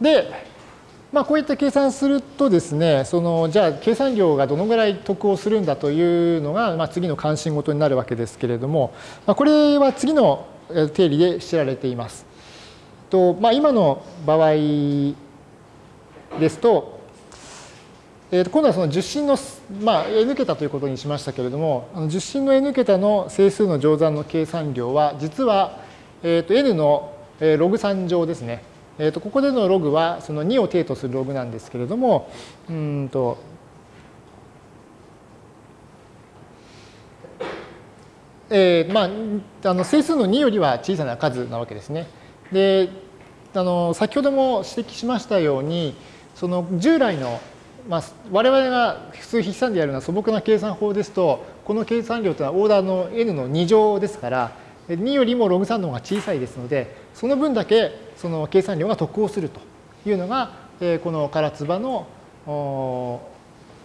で、まあ、こういった計算するとですね、そのじゃあ計算量がどのぐらい得をするんだというのが、まあ、次の関心事になるわけですけれども、まあ、これは次の定理で知られています。とまあ、今の場合ですと、えー、と今度はその十進の、まあ、n 桁ということにしましたけれども、あの十進の n 桁の整数の乗算の計算量は、実は、えー、と n のログ3乗ですね。えー、とここでのログはその2を定とするログなんですけれども、うんとえー、まあ、あの整数の2よりは小さな数なわけですね。であの先ほども指摘しましたようにその従来の、まあ、我々が普通筆算でやるような素朴な計算法ですとこの計算量というのはオーダーの n の2乗ですから2よりもログ3の方が小さいですのでその分だけその計算量が得をするというのが、えこの唐津波の、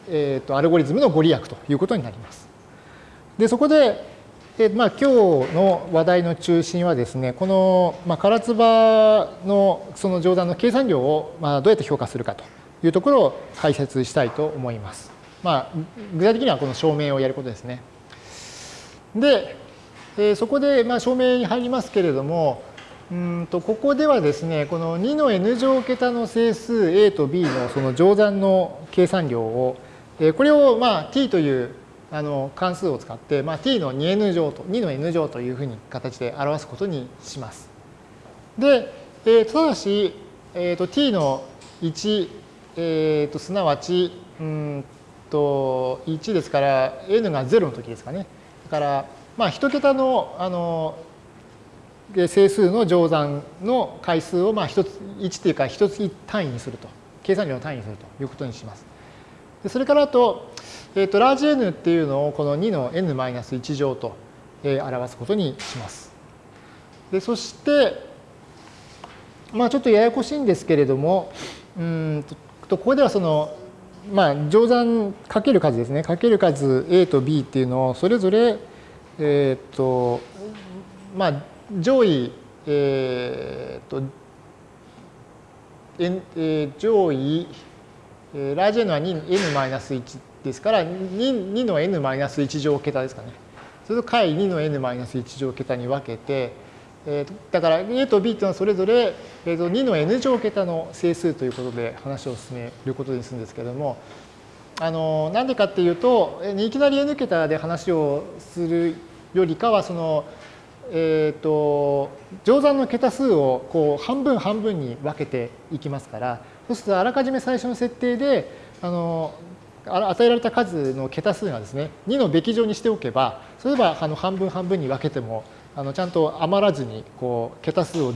えー、とアルゴリズムのご利益ということになります。でそこで、えまあ、今日の話題の中心はですねこの、まあ、唐津波のその乗算の計算量を、まあ、どうやって評価するかというところを解説したいと思います。まあ、具体的にはこの証明をやることですね。で、えそこで、まあ、証明に入りますけれども、うんとここではですね、この2の n 乗桁の整数 a と b のその乗算の計算量を、これをまあ t というあの関数を使って、まあ、t の 2n 乗と、2の n 乗というふうに形で表すことにします。で、えー、ただし、えー、と t の1、えー、とすなわち、うんと1ですから n が0の時ですかね。だから、まあ、1桁のあので整数の乗算の回数をまあ1つ1というか1つ単位にすると計算量の単位にするということにします。でそれからあと,、えー、とラージ n っていうのをこの2の n-1 乗と、えー、表すことにします。でそしてまあちょっとややこしいんですけれどもうんとここではそのまあ乗算かける数ですねかける数 a と b っていうのをそれぞれえっ、ー、とまあ上位、えー、と、えー、上位、えー、ラージ n は n-1 ですから 2, 2の n-1 乗桁ですかね。それと解2の n-1 乗桁に分けて、えー、だから A と B というのはそれぞれ、えー、と2の n 乗桁の整数ということで話を進めることにするんですけれども、あのなんでかっていうといきなり n 桁で話をするよりかはそのえーと、乗算の桁数をこう半分半分に分けていきますからそうするとあらかじめ最初の設定であの与えられた数の桁数がですね2のべき乗にしておけばそればあの半分半分に分けてもあのちゃんと余らずにこう桁数を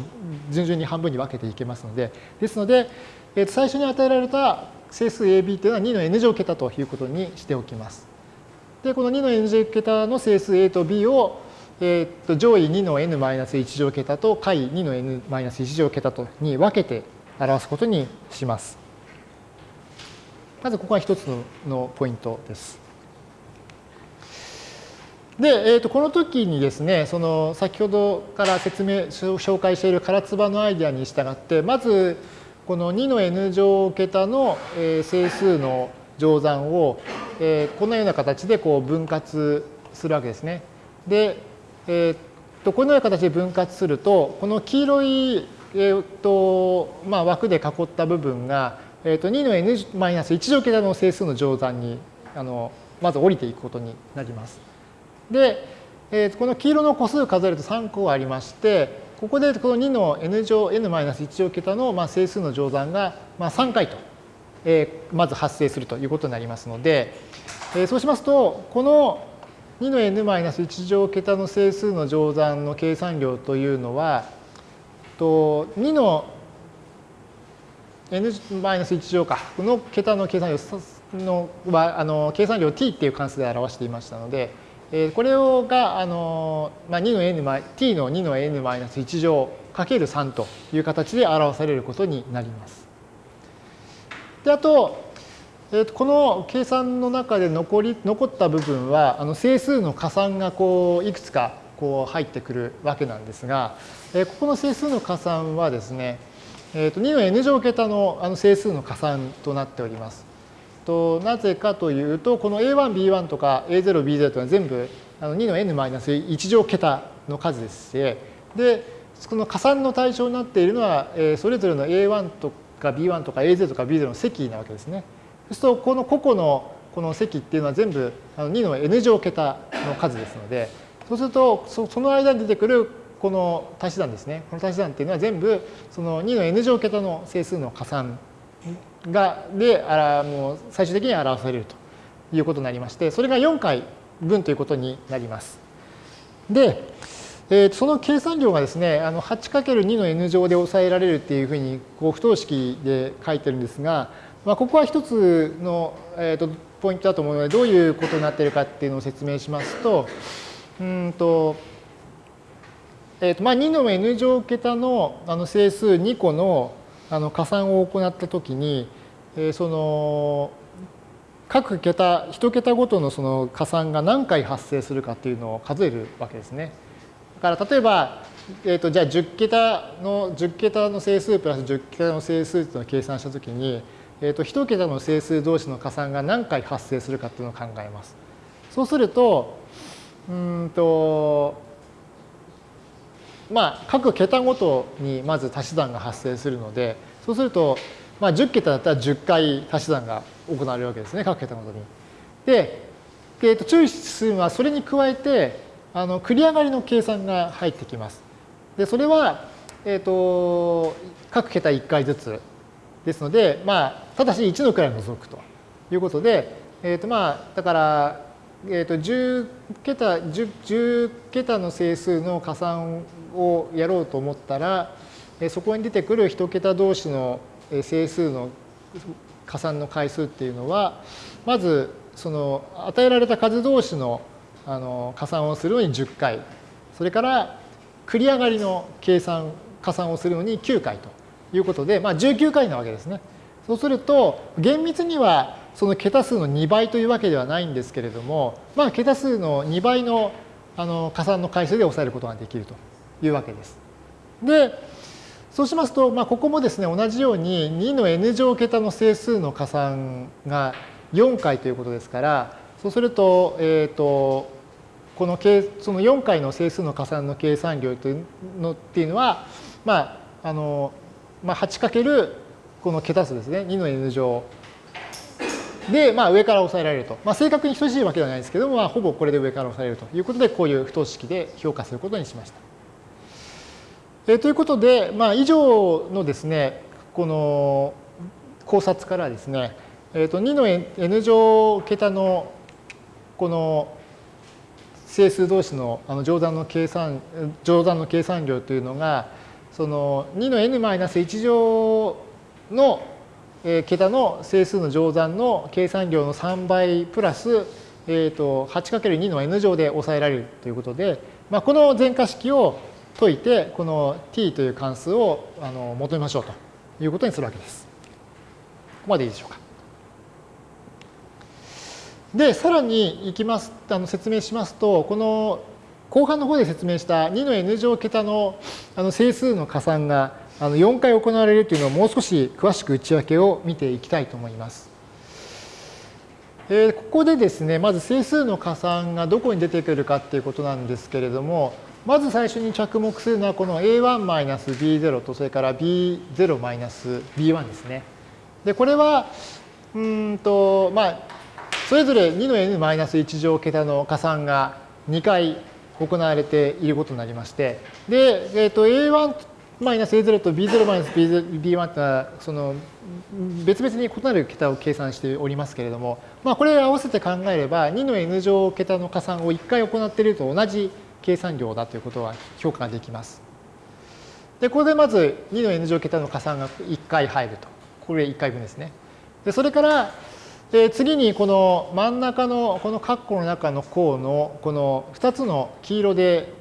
順々に半分に分けていけますのでですので、えー、と最初に与えられた整数 AB というのは2の n 乗桁ということにしておきます。でこの2の n 乗桁の整数 A と B をえー、っと上位2の n-1 乗桁と下位2の n-1 乗桁とに分けて表すことにします。まずここが一つのポイントです。で、えー、とこの時にですね、その先ほどから説明、紹介している唐津波のアイデアに従って、まずこの2の n 乗桁の整数の乗算をこのような形でこう分割するわけですね。で、えー、とこのような形で分割するとこの黄色い、えーとまあ、枠で囲った部分が、えー、と2の n-1 乗桁の整数の乗算にあのまず降りていくことになります。で、えー、この黄色の個数数えると3個ありましてここでこの2の n 乗 n-1 乗桁のまあ整数の乗算がまあ3回と、えー、まず発生するということになりますので、えー、そうしますとこの2の n-1 乗桁の整数の乗算の計算量というのは、と2の n-1 乗かこの桁の計算量のはあの計算量 t っていう関数で表していましたので、えこれをがあの、まあ、2の n t の2の n-1 乗かける3という形で表されることになります。であとえー、とこの計算の中で残り残った部分はあの整数の加算がこういくつかこう入ってくるわけなんですが、えー、ここの整数の加算はですね、えー、と2の n 乗桁のあの整数の加算となっております。となぜかというと、この a1、b1 とか a0、b0 というのは全部あの2の n-1 乗桁の数ですし、で、この加算の対象になっているのは、えそれぞれの a1 とか b1 とか a0 とか b0 の積なわけですね。そうすると、この個々のこの積っていうのは全部2の n 乗桁の数ですので、そうすると、その間に出てくるこの足し算ですね。この足し算っていうのは全部その2の n 乗桁の整数の加算がであらもう最終的に表されるということになりまして、それが4回分ということになります。で、えー、その計算量がですね、8×2 の n 乗で抑えられるっていうふうにこう不等式で書いてるんですが、まあ、ここは一つの、えー、とポイントだと思うので、どういうことになっているかっていうのを説明しますと、うんと、えーとまあ、2の n 乗桁のあの整数2個のあの加算を行ったときに、えー、その各桁、1桁ごとのその加算が何回発生するかっていうのを数えるわけですね。だから例えば、えー、とじゃあ10桁の10桁の整数プラス10桁の整数っていうのを計算したときに、えー、と1桁の整数同士の加算が何回発生するかっていうのを考えます。そうすると、うんと、まあ、各桁ごとにまず足し算が発生するので、そうすると、まあ、10桁だったら10回足し算が行われるわけですね、各桁ごとに。で、えー、と注意するのはそれに加えて、あの繰り上がりの計算が入ってきます。で、それは、えっ、ー、と、各桁1回ずつですので、まあ、ただし1の位を除くということで、えっ、ー、と、まあ、だから、えー、と10桁 10, 10桁の整数の加算をやろうと思ったら、そこに出てくる1桁同士の整数の加算の回数っていうのは、まずその与えられた数同士のあの加算をするのに10回、それから繰り上がりの計算、加算をするのに9回ということで、まあ、19回なわけですね。そうすると、厳密にはその桁数の2倍というわけではないんですけれども、まあ、桁数の2倍のあの加算の回数で抑えることができるというわけです。で、そうしますと、まあ、ここもですね、同じように2の n 乗桁の整数の加算が4回ということですから、そうすると、えっ、ー、と、このその4回の整数の加算の計算量というのっていうのは、まあ、あの、まあ、8× この桁数ですね、2の n 乗で、まあ、上から押さえられると。まあ、正確に等しいわけではないですけども、まあ、ほぼこれで上から押さえるということで、こういう不等式で評価することにしました。えー、ということで、まあ、以上のですね、この考察からですね、えー、と2の n 乗桁のこの整数同士のあの乗算の計算、乗算の計算量というのが、その2の n-1 乗のえ桁の整数の乗算の計算量の3倍プラス、えー、と 8×2 の n 乗で抑えられるということで、まあ、この全化式を解いて、この t という関数をあの求めましょうということにするわけです。ここまでいいでしょうか。で、さらにいきます、あの説明しますと、この後半の方で説明した2の n 乗桁のあの整数の加算があの4回行われるというのをもう少し詳しく内訳を見ていきたいと思います。えー、ここでですね、まず整数の加算がどこに出てくるかっていうことなんですけれども、まず最初に着目するのはこの a1-b0 とそれから b0-b1 ですね。で、これは、うんと、まあ、それぞれ2の n-1 乗桁の加算が2回行われていることになりまして、で、えっ、ー、と、a1 マイナス A0 と B0 マイナス B1 ってはその別々に異なる桁を計算しておりますけれども、まあ、これを合わせて考えれば2の n 乗桁の加算を1回行っていると同じ計算量だということは評価ができます。で、ここでまず2の n 乗桁の加算が1回入ると。これ1回分ですね。で、それから、で次にこの真ん中のこの括弧の中の項のこの2つの黄色で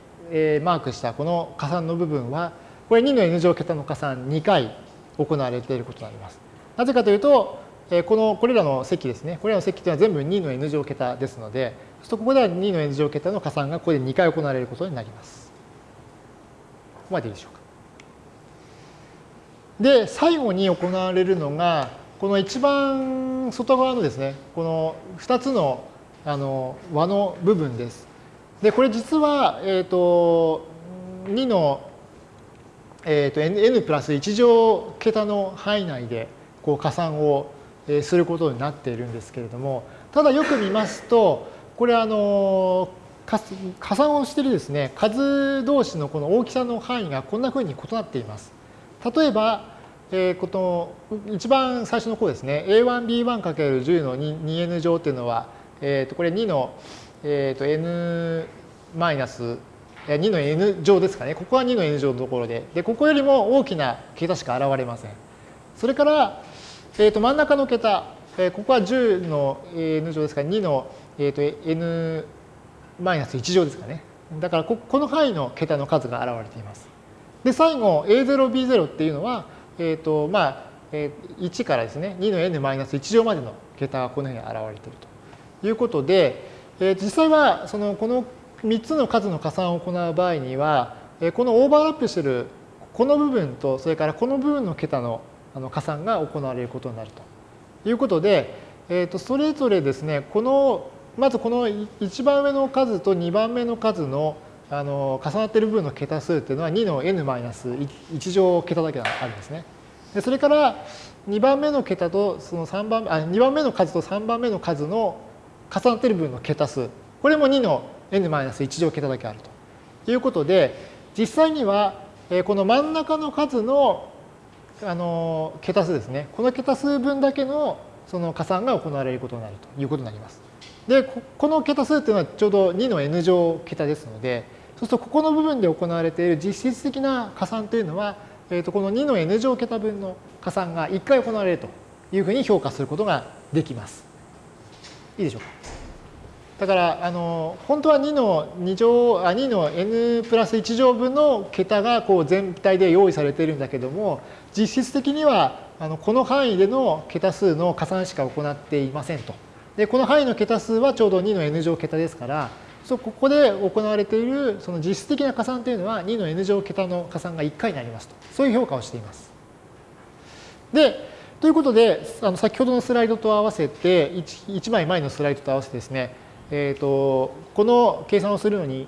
マークしたこの加算の部分はこれ2の n 乗桁の加算2回行われていることになります。なぜかというと、このこれらの積ですね、これらの積というのは全部2の n 乗桁ですので、そここでは2の n 乗桁の加算がここで2回行われることになります。ここまでいいでしょうか？で、最後に行われるのが、この一番外側のですね、この2つのあの和の部分です。で、これ実は、えっ、ー、と、2の、えーと、n プラス1乗桁の範囲内でこう加算をすることになっているんですけれども、ただよく見ますと、これあの、加算をしているですね、数同士のこの大きさの範囲がこんなふうに異なっています。例えば、えー、この一番最初の項ですね、a1b1×10 の 2n 乗っていうのは、えー、とこれ2の、えー、と n マイナス2の n 乗ですかね。ここは2の n 乗のところで、でここよりも大きな桁しか現れません。それから、えー、と真ん中の桁、えー、ここは10の n 乗ですから2の、えー、と n マイナス1乗ですかね。だからここの範囲の桁の数が現れています。で、最後 A0、B0 っていうのは、えっ、ー、と、まあ、えー、1からですね、2の n マイナス1乗までの桁がこのように現れているということで、えー、実際はそのこの3つの数の加算を行う場合には、このオーバーラップしているこの部分と、それからこの部分の桁の加算が行われることになるということで、えー、とそれぞれですね、このまずこの1番目の数と2番目の数のあの重なっている部分の桁数っていうのは2の n-1 乗桁だけあるんですね。でそれから2番目の桁とその3番あ2番目の数と3番目の数の重なっている部分の桁数これも2の n-1 乗桁だけあるということで実際にはこの真ん中の数のあの桁数ですねこの桁数分だけのその加算が行われることになるということになります。でこの桁数っていうのはちょうど2の n 乗桁ですのでそうするとここの部分で行われている実質的な加算というのは、えー、とこの2の n 乗桁分の加算が1回行われるというふうに評価することができます。いいでしょうか？だからあの本当は2の2乗あ2の n プラス1乗分の桁がこう全体で用意されているんだけども実質的にはあのこの範囲での桁数の加算しか行っていませんと。でこの範囲の桁数はちょうど2の n 乗桁ですからそここで行われているその実質的な加算というのは2の n 乗桁の加算が1回になりますとそういう評価をしています。でということであの先ほどのスライドと合わせて 1, 1枚前のスライドと合わせてですね、えーと、この計算をするのに、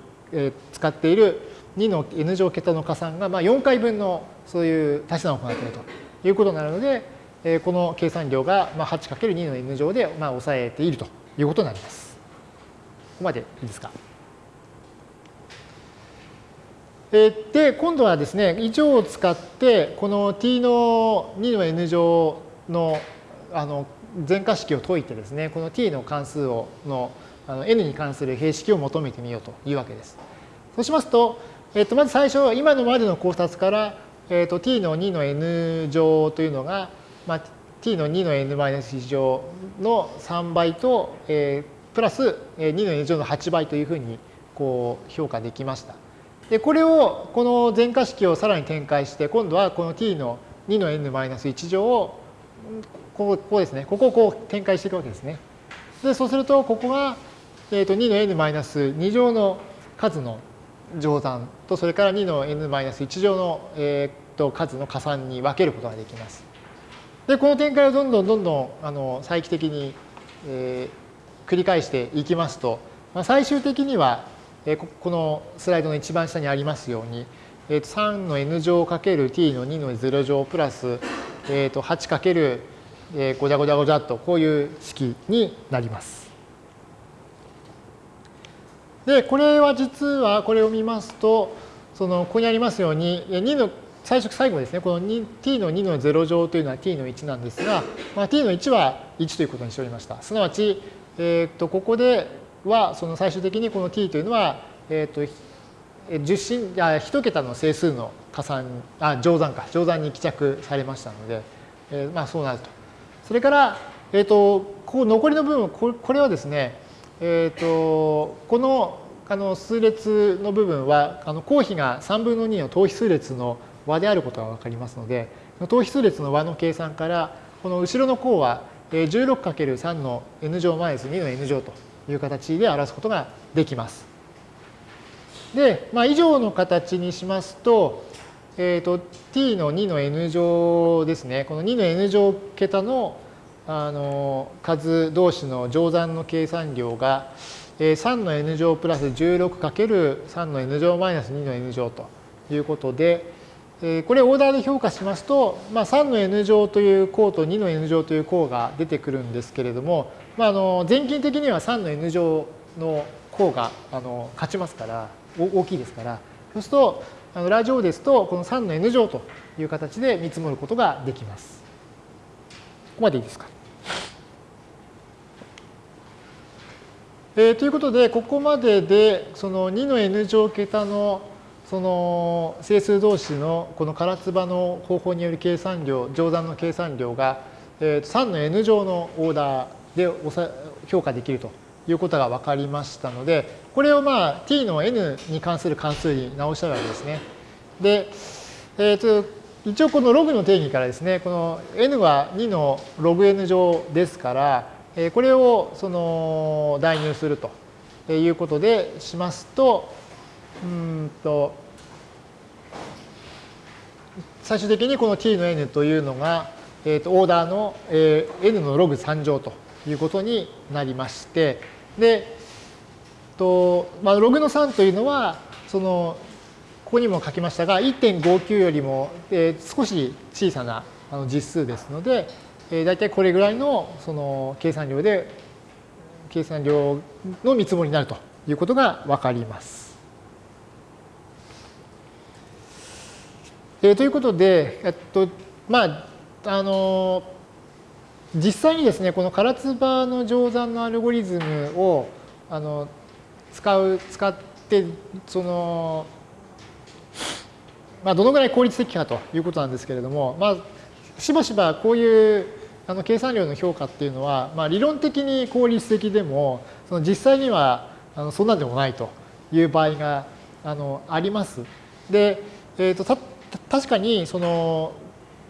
使っている2の n 乗桁の加算が、まあ、4回分のそういう足し算を行っているということになるのでえこの計算量がまあ 8×2 の n 乗でまあ抑えているということになります。ここまでいいですか？で、今度はですね、以上を使って、この t の2の n 乗のあの全化式を解いてですね、この t の関数をのあの n に関する形式を求めてみようというわけです。そうしますと、えっと、まず最初、今のまでの考察から、えっと、t の2の n 乗というのが、まあ、t の2の n-1 乗の3倍と、えー、プラス2の n 乗の8倍というふうにこう評価できました。でこれをこの全化式をさらに展開して今度はこの t の2の n-1 乗をここここですねここをこう展開していくわけですね。でそうするとここが、えー、と2の n-2 乗の数の乗算とそれから2の n-1 乗の、えー、と数の加算に分けることができます。でこの展開をどんどんどんどんあの再帰的に、えー、繰り返していきますと、まあ、最終的には、えー、このスライドの一番下にありますように、えー、と3の n 乗かける t の2の0乗プラス、えー、と8かけるえー、ごちゃごちゃごちゃっとこういう式になります。で、これは実はこれを見ますと、そのここにありますように2の最初最後ですね、この t の2の0乗というのは t の1なんですが、まあ、t の1は1ということにしておりました。すなわち、えー、とここではその最終的にこの t というのは、えー、と10進あ1桁の整数の加算あ乗算か乗算に帰着されましたので、えー、まあそうなると。それから、えー、とこう残りの部分これはですね、えー、とこのあの数列の部分はあの公比が3分の2の等比数列の和であることが分かりますので、等比数列の和の計算から、この後ろの項は 16×3 の n 乗マイナス2の n 乗という形で表すことができます。で、まあ、以上の形にしますと、えーと、t の2の n 乗ですね、この2の n 乗桁のあの数同士の乗算の計算量が、えー、3の n 乗プラス 16×3 の n 乗マイナス2の n 乗ということで、え、これオーダーで評価しますと、まあ、3の n 乗という項と2の n 乗という項が出てくるんですけれども、まあ、あの全近的には3の n 乗の項があの勝ちますから大きいですからそうするとあのラジオですとこの3の n 乗という形で見積もることができます。ここまでいいですか？えー、ということでここまででその2の n 乗桁のその整数同士のこの唐津波の方法による計算量乗算の計算量が3の n 乗のオーダーで評価できるということが分かりましたので、これをまあ t の n に関する関数に直したわけですね。で、えー、と一応このログの定義からですね、この n は2のログ n 乗ですから、これをその代入するということでしますと、うんと最終的にこの t の n というのが、えー、とオーダーの、えー、n のログ3乗ということになりまして、で、とまあ、ログの3というのは、その、ここにも書きましたが、1.59よりも、えー、少し小さなあの実数ですので、えー、大体これぐらいのその計算量で、計算量の見積もりになるということがわかります。えー、ということで、えっと、まあ、あの実際にですね、この唐津波の乗算のアルゴリズムをあの使う、使って、その、まあ、どのぐらい効率的かということなんですけれども、まあ、しばしばこういうあの計算量の評価っていうのは、まあ、理論的に効率的でも、その実際にはあのそんなでもないという場合があのあります。で、えーと、た確かにその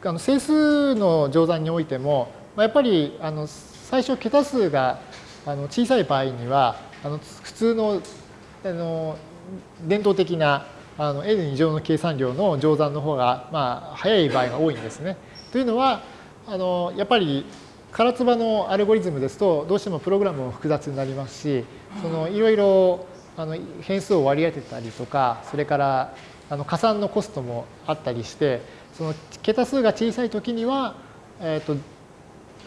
あの整数の乗算においても、まあ、やっぱりあの最初桁数があの小さい場合にはあの普通のあの伝統的なあの n 乗の計算量の乗算の方が、まあ、早い場合が多いんですね。というのはあのやっぱり唐津波のアルゴリズムですとどうしてもプログラムも複雑になりますしそのいろいろあの変数を割り当てたりとかそれからあの加算のコストもあったりしてその桁数が小さい時には、えーと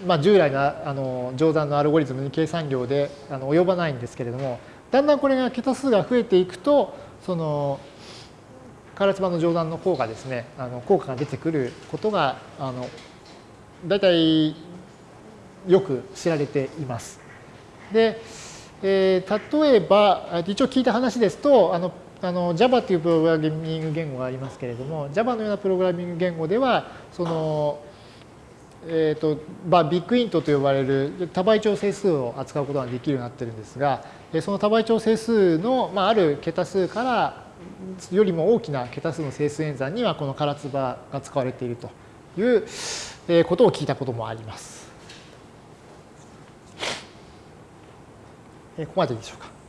まあ、従来のあの乗算のアルゴリズムに計算量であの及ばないんですけれどもだんだんこれが桁数が増えていくとそのカラツバの乗算の効果ですねあの効果が出てくることがあの大体よく知られています。で、えー、例えば一応聞いた話ですとあのあの Java というプログラミング言語がありますけれども Java のようなプログラミング言語ではそのえーとまあ、ビッグイントと呼ばれる多倍調整数を扱うことができるようになってるんですがその多倍調整数の、まあ、ある桁数からよりも大きな桁数の整数演算にはこの唐津波が使われているということを聞いたこともあります。ここまででしょうか。